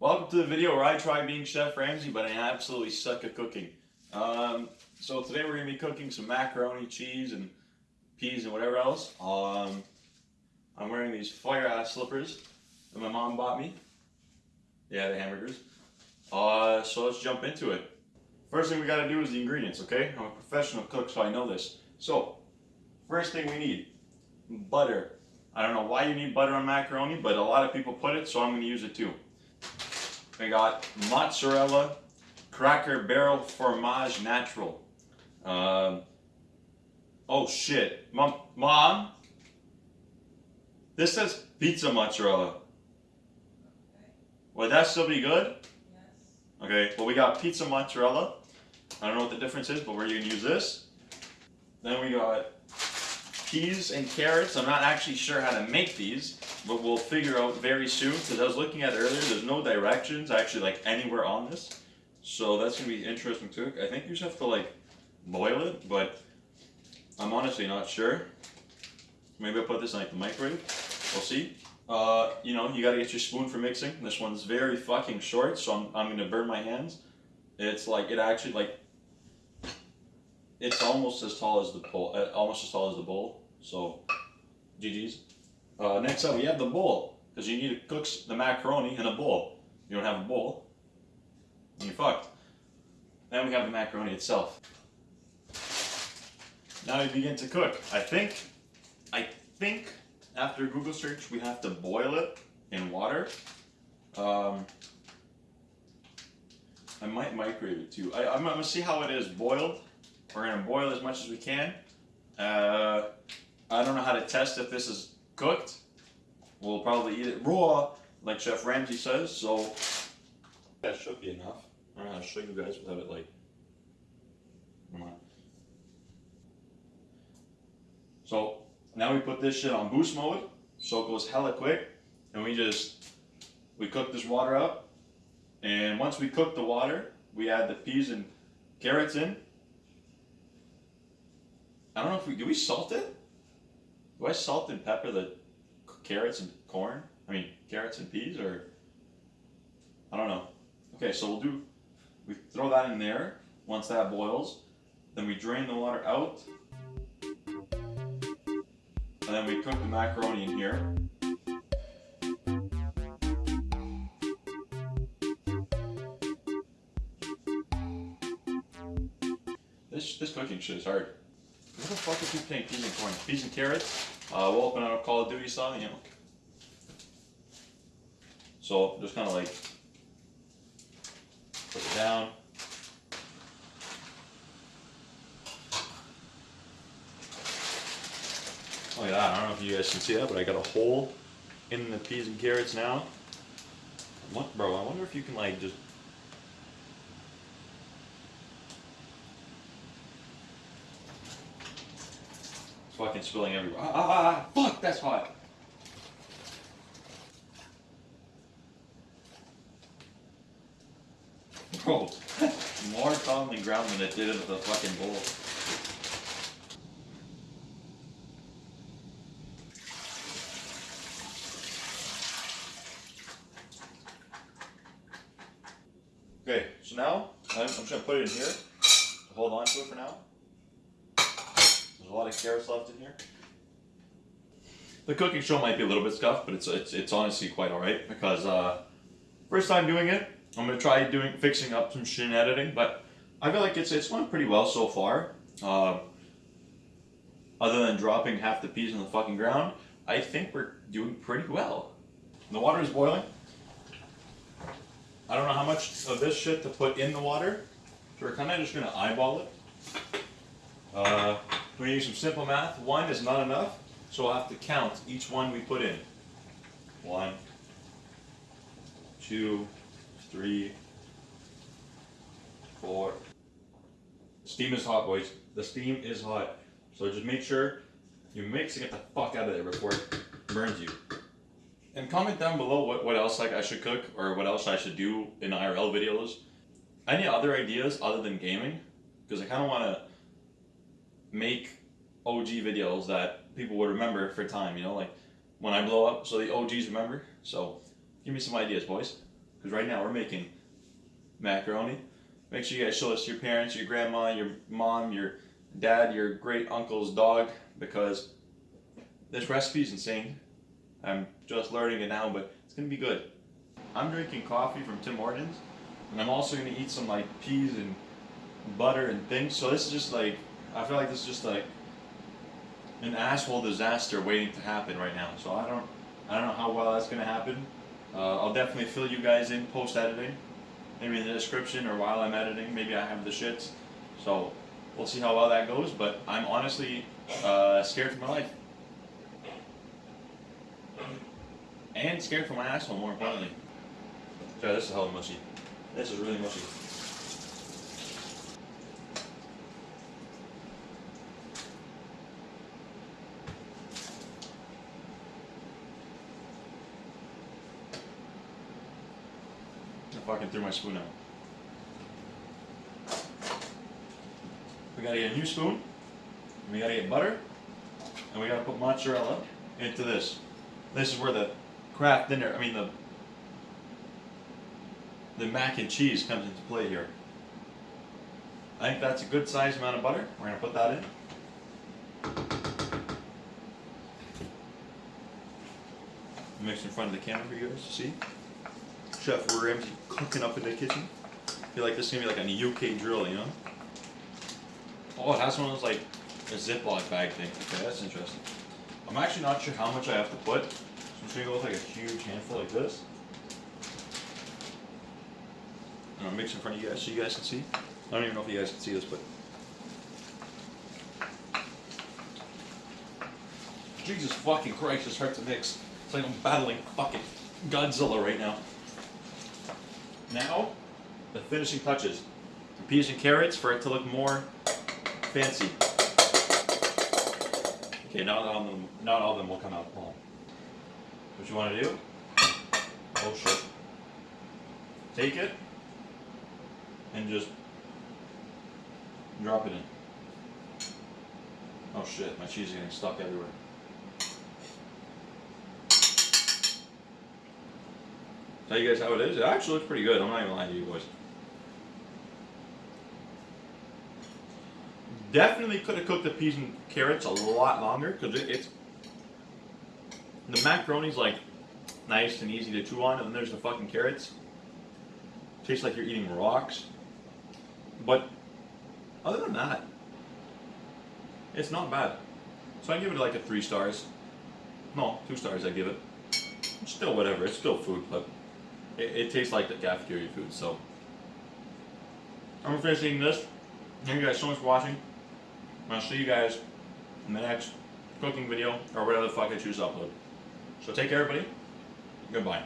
Welcome to the video where I try being Chef Ramsay, but I absolutely suck at cooking. Um, so today we're going to be cooking some macaroni, cheese, and peas and whatever else. Um, I'm wearing these fire-ass slippers that my mom bought me. Yeah, the hamburgers. Uh, so let's jump into it. First thing we got to do is the ingredients, okay? I'm a professional cook, so I know this. So, first thing we need, butter. I don't know why you need butter on macaroni, but a lot of people put it, so I'm going to use it too. We got mozzarella, Cracker Barrel Fromage Natural. Um, oh shit, mom, mom. This says pizza mozzarella. Would that still be good? Yes. Okay, well we got pizza mozzarella. I don't know what the difference is, but we're gonna use this. Then we got peas and carrots. I'm not actually sure how to make these, but we'll figure out very soon. Because I was looking at earlier, there's no directions actually like anywhere on this. So that's gonna be interesting too. I think you just have to like boil it, but I'm honestly not sure. Maybe I'll put this in like the microwave. We'll see. Uh, you know, you gotta get your spoon for mixing. This one's very fucking short, so I'm, I'm gonna burn my hands. It's like, it actually like, it's almost as tall as the bowl, uh, almost as tall as the bowl. So, GG's. Uh, next up, we have the bowl, because you need to cook the macaroni in a bowl. You don't have a bowl, you're fucked. Then we have the macaroni itself. Now we begin to cook. I think, I think after Google search, we have to boil it in water. Um, I might microwave it too. I, I'm gonna see how it is boiled. We're gonna boil as much as we can. Uh, I don't know how to test if this is cooked. We'll probably eat it raw, like Chef Ramsay says. So that should be enough. I don't know how to show you guys without it like. Come on. So now we put this shit on boost mode, so it goes hella quick, and we just we cook this water up. And once we cook the water, we add the peas and carrots in. I don't know if we do we salt it. Do I salt and pepper the carrots and corn? I mean carrots and peas, or I don't know. Okay, so we'll do. We throw that in there. Once that boils, then we drain the water out, and then we cook the macaroni in here. This this cooking shit is hard. What the fuck is you playing peas and corn? Peas and carrots. Uh, we'll open up Call of Duty style, you know. So just kind of like put it down. Look at that. I don't know if you guys can see that, but I got a hole in the peas and carrots now. What, bro? I wonder if you can like just fucking spilling everywhere. Ah, ah, ah, fuck, that's hot. Bro, more commonly ground than it did into the fucking bowl. Okay, so now I'm, I'm just gonna put it in here. Hold on to it for now. There's a lot of carrots left in here. The cooking show might be a little bit scuffed, but it's it's, it's honestly quite alright because uh, first time doing it, I'm gonna try doing fixing up some shit editing, but I feel like it's it's going pretty well so far. Um, other than dropping half the peas on the fucking ground, I think we're doing pretty well. The water is boiling. I don't know how much of this shit to put in the water, so we're kind of just gonna eyeball it. Uh, we're gonna use some simple math. One is not enough, so we'll have to count each one we put in. One, two, three, four. Steam is hot, boys. The steam is hot. So just make sure you mix and get the fuck out of there before it burns you. And comment down below what, what else like I should cook or what else I should do in IRL videos. Any other ideas other than gaming? Because I kind of want to make OG videos that people would remember for time, you know, like when I blow up so the OGs remember. So give me some ideas, boys. because right now we're making macaroni. Make sure you guys show this to your parents, your grandma, your mom, your dad, your great uncle's dog, because this recipe is insane. I'm just learning it now, but it's gonna be good. I'm drinking coffee from Tim Hortons, and I'm also gonna eat some like peas and butter and things. So this is just like I feel like this is just like an asshole disaster waiting to happen right now. So I don't I don't know how well that's gonna happen. Uh, I'll definitely fill you guys in post editing, maybe in the description or while I'm editing. Maybe I have the shits. So we'll see how well that goes. But I'm honestly uh, scared for my life. And scared for my asshole, more importantly. Sorry, this is hella mushy. This is really mushy. Fucking threw my spoon out. We gotta get a new spoon. We gotta get butter. And we gotta put mozzarella into this. This is where the Kraft Dinner, I mean the the mac and cheese comes into play here. I think that's a good size amount of butter. We're gonna put that in. Mix in front of the camera for you guys to see. Chef Ramsay cooking up in the kitchen. I feel like this is gonna be like a UK drill, you know? Oh, it has one of those like a Ziploc bag thing. Okay, that's interesting. I'm actually not sure how much I have to put. So I'm just gonna go with like a huge handful like this. And I'll mix in front of you guys so you guys can see. I don't even know if you guys can see this, but. Jesus fucking Christ, it's hard to mix. It's like I'm battling fucking Godzilla right now. Now, the finishing touches. The peas and carrots for it to look more fancy. Okay, not all of them, not all of them will come out wrong. What you want to do? Oh shit. Take it and just drop it in. Oh shit, my cheese is getting stuck everywhere. Tell you guys how it is. It actually looks pretty good. I'm not even lying to you boys. Definitely could have cooked the peas and carrots a lot longer because it, it's the macaroni's like nice and easy to chew on, and then there's the fucking carrots. Tastes like you're eating rocks. But other than that, it's not bad. So I give it like a three stars. No, two stars. I give it. Still whatever. It's still food, but it, it tastes like the cafeteria food. So I'm eating this. Thank you guys so much for watching. I'll see you guys in the next cooking video or whatever the fuck I choose to upload. So take care, everybody. Goodbye.